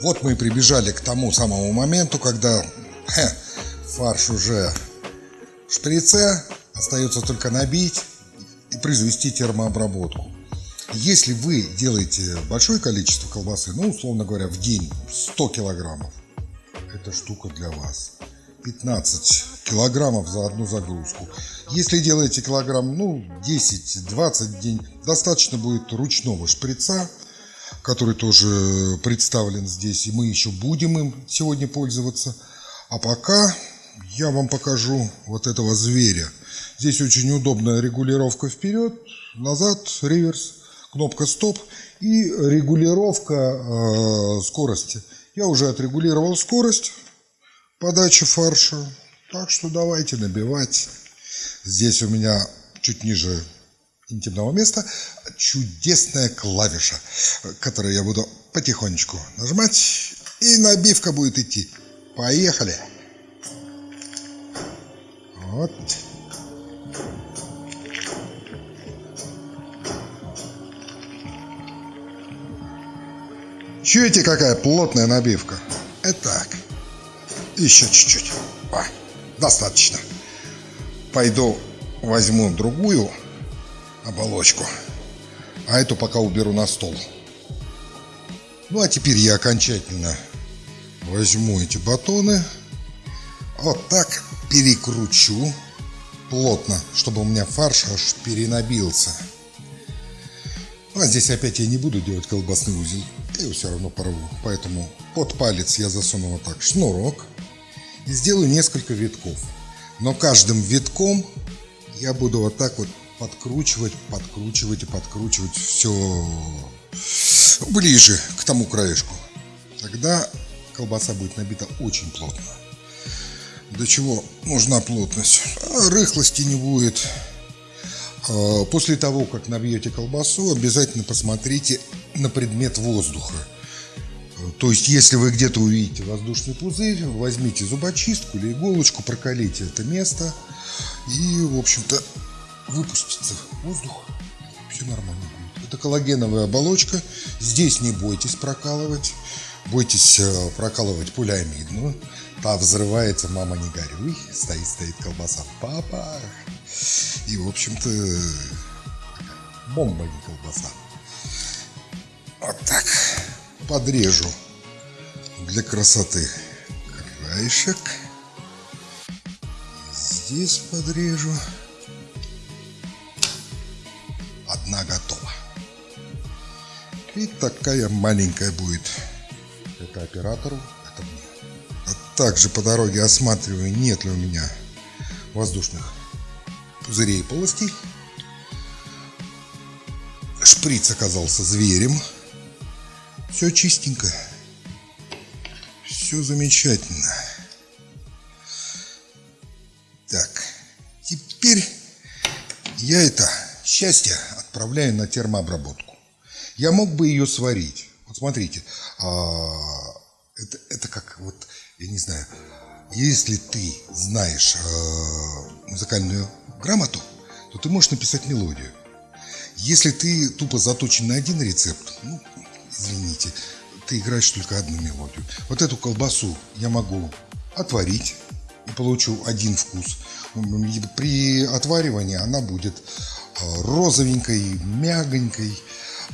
Вот мы и прибежали к тому самому моменту, когда хе, фарш уже в шприце, остается только набить и произвести термообработку. Если вы делаете большое количество колбасы, ну, условно говоря, в день 100 килограммов, эта штука для вас. 15 килограммов за одну загрузку. Если делаете килограмм, ну, 10-20 в день, достаточно будет ручного шприца, который тоже представлен здесь, и мы еще будем им сегодня пользоваться. А пока я вам покажу вот этого зверя. Здесь очень удобная регулировка вперед, назад, реверс, кнопка стоп и регулировка э, скорости. Я уже отрегулировал скорость подачи фарша, так что давайте набивать. Здесь у меня чуть ниже интимного места чудесная клавиша, которую я буду потихонечку нажимать, и набивка будет идти. Поехали! Вот. Чуете, какая плотная набивка? Итак, еще чуть-чуть. достаточно. Пойду возьму другую оболочку, а эту пока уберу на стол. Ну а теперь я окончательно возьму эти батоны, вот так перекручу плотно, чтобы у меня фарш аж перенабился. Ну, а здесь опять я не буду делать колбасный узел, я его все равно порву. Поэтому под палец я засуну вот так шнурок и сделаю несколько витков. Но каждым витком я буду вот так вот подкручивать, подкручивать и подкручивать все ближе к тому краешку. Тогда колбаса будет набита очень плотно. Для чего нужна плотность? Рыхлости не будет. А, после того, как набьете колбасу, обязательно посмотрите на предмет воздуха. То есть, если вы где-то увидите воздушный пузырь, возьмите зубочистку или иголочку, прокалите это место и, в общем-то, выпустится воздух, все нормально будет. Это коллагеновая оболочка, здесь не бойтесь прокалывать, бойтесь э, прокалывать пулямидную, та взрывается, мама не горюй, стоит, стоит колбаса, папа, и, в общем-то, бомба не колбаса. Вот так подрежу для красоты краешек. Здесь подрежу. И такая маленькая будет. Это оператору, это мне. А также по дороге осматриваю, нет ли у меня воздушных пузырей и полостей. Шприц оказался зверем. Все чистенько. Все замечательно. Так, теперь я это счастье отправляю на термообработку. Я мог бы ее сварить. Вот смотрите, а, это, это как вот, я не знаю, если ты знаешь э, музыкальную грамоту, то ты можешь написать мелодию. Если ты тупо заточен на один рецепт, ну, извините, ты играешь только одну мелодию. Вот эту колбасу я могу отварить и получу один вкус. При отваривании она будет э, розовенькой, мягонькой,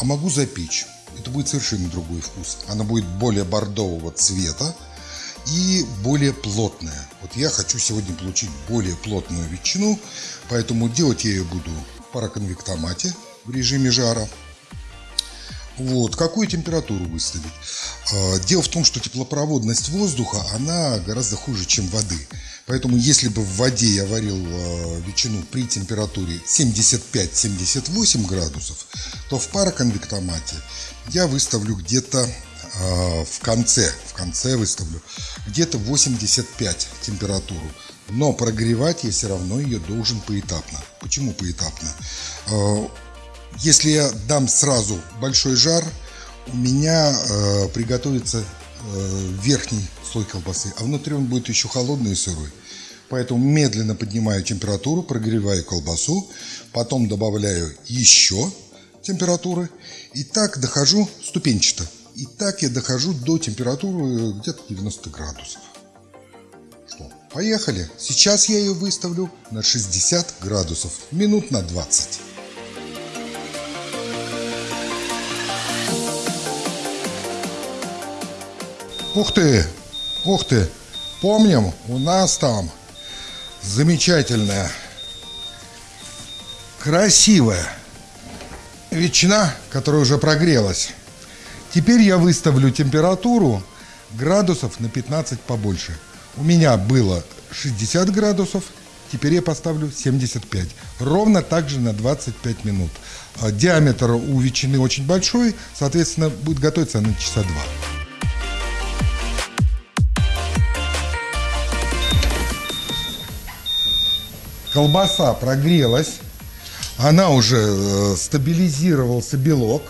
а могу запечь. Это будет совершенно другой вкус. Она будет более бордового цвета и более плотная. Вот я хочу сегодня получить более плотную ветчину, поэтому делать я ее буду в пароконвектомате в режиме жара. Вот, какую температуру выставить? А, дело в том, что теплопроводность воздуха, она гораздо хуже, чем воды. Поэтому, если бы в воде я варил а, ветчину при температуре 75-78 градусов, то в пароконвектомате я выставлю где-то а, в конце, в конце выставлю, где-то 85 температуру. Но прогревать я все равно ее должен поэтапно. Почему поэтапно? Если я дам сразу большой жар, у меня э, приготовится э, верхний слой колбасы, а внутри он будет еще холодный и сырой. Поэтому медленно поднимаю температуру, прогреваю колбасу, потом добавляю еще температуры и так дохожу ступенчато И так я дохожу до температуры где-то 90 градусов. Что, поехали. Сейчас я ее выставлю на 60 градусов, минут на 20. Ух ты, ух ты, помним, у нас там замечательная, красивая ветчина, которая уже прогрелась. Теперь я выставлю температуру градусов на 15 побольше. У меня было 60 градусов, теперь я поставлю 75. Ровно так же на 25 минут. Диаметр у ветчины очень большой, соответственно, будет готовиться на часа два. Колбаса прогрелась, она уже э, стабилизировался белок.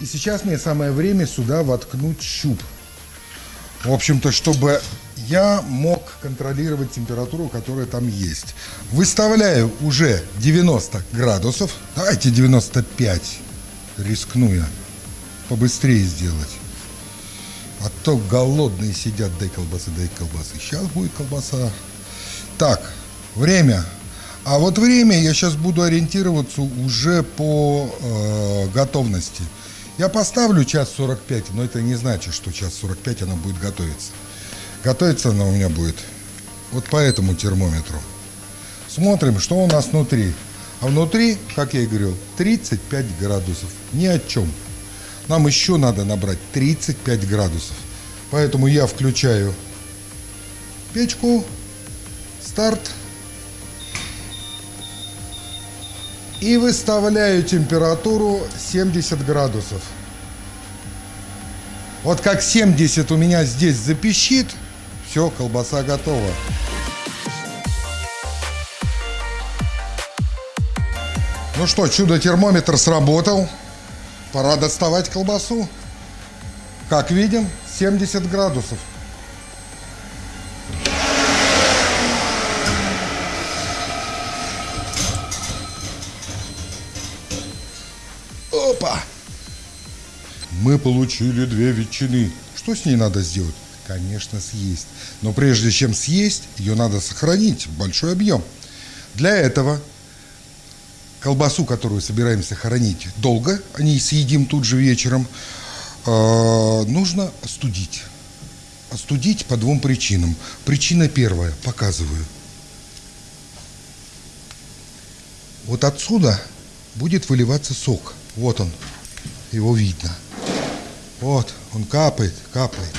И сейчас мне самое время сюда воткнуть щуп. В общем-то, чтобы я мог контролировать температуру, которая там есть. Выставляю уже 90 градусов. Давайте 95. Рискну я побыстрее сделать. А то голодные сидят, дай колбасы, дай колбасы. Сейчас будет колбаса. Так, время а вот время я сейчас буду ориентироваться уже по э, готовности. Я поставлю час 45, но это не значит, что час 45 она будет готовиться. Готовиться она у меня будет вот по этому термометру. Смотрим, что у нас внутри. А внутри, как я и говорил, 35 градусов. Ни о чем. Нам еще надо набрать 35 градусов. Поэтому я включаю печку. Старт. И выставляю температуру 70 градусов. Вот как 70 у меня здесь запищит, все, колбаса готова. Ну что, чудо-термометр сработал. Пора доставать колбасу. Как видим, 70 градусов. Мы получили две ветчины. Что с ней надо сделать? Конечно, съесть. Но прежде чем съесть, ее надо сохранить в большой объем. Для этого колбасу, которую собираемся хранить долго, а не съедим тут же вечером, э, нужно остудить. Остудить по двум причинам. Причина первая, показываю. Вот отсюда будет выливаться сок. Вот он, его видно. Вот, он капает, капает.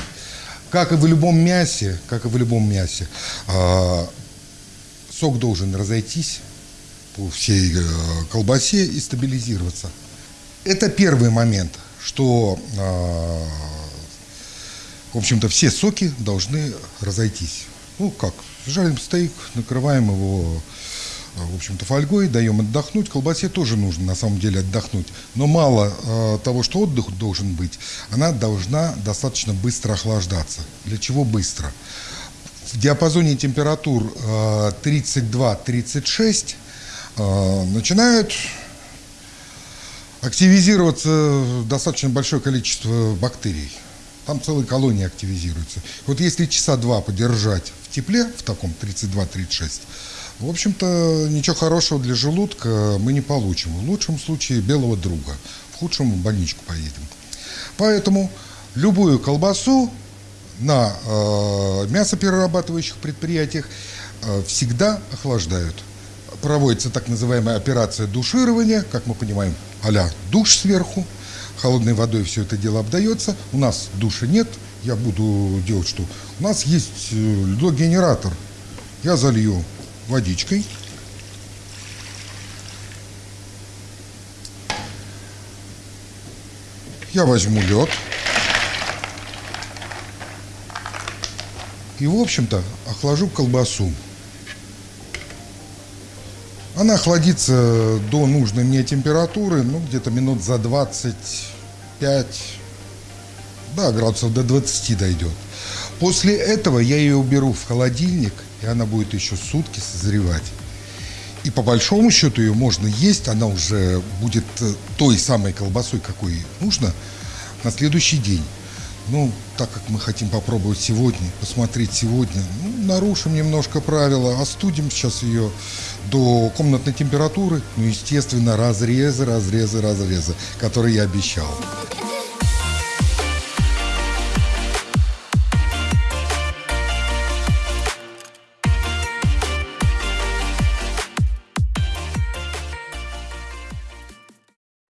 Как и в любом мясе, как и в любом мясе, а, сок должен разойтись по всей э, колбасе и стабилизироваться. Это первый момент, что, а, в общем-то, все соки должны разойтись. Ну как, жарим стейк, накрываем его в общем-то, фольгой, даем отдохнуть. Колбасе тоже нужно, на самом деле, отдохнуть. Но мало э, того, что отдых должен быть, она должна достаточно быстро охлаждаться. Для чего быстро? В диапазоне температур э, 32-36 э, начинают активизироваться достаточно большое количество бактерий. Там целые колонии активизируются. Вот если часа два подержать в тепле, в таком 32-36, в общем-то, ничего хорошего для желудка мы не получим. В лучшем случае белого друга, в худшем в больничку поедем. Поэтому любую колбасу на э, мясоперерабатывающих предприятиях э, всегда охлаждают. Проводится так называемая операция душирования, как мы понимаем, а душ сверху, холодной водой все это дело обдается. У нас душа нет, я буду делать что? У нас есть э, льдогенератор. Я залью водичкой. Я возьму лед. И, в общем-то, охлажу колбасу. Она охладится до нужной мне температуры, ну, где-то минут за 25, да, градусов до 20 дойдет. После этого я ее уберу в холодильник и она будет еще сутки созревать. И по большому счету ее можно есть, она уже будет э, той самой колбасой, какой нужно, на следующий день. Ну, так как мы хотим попробовать сегодня, посмотреть сегодня, ну, нарушим немножко правила, остудим сейчас ее до комнатной температуры. Ну, естественно, разрезы, разрезы, разрезы, которые я обещал.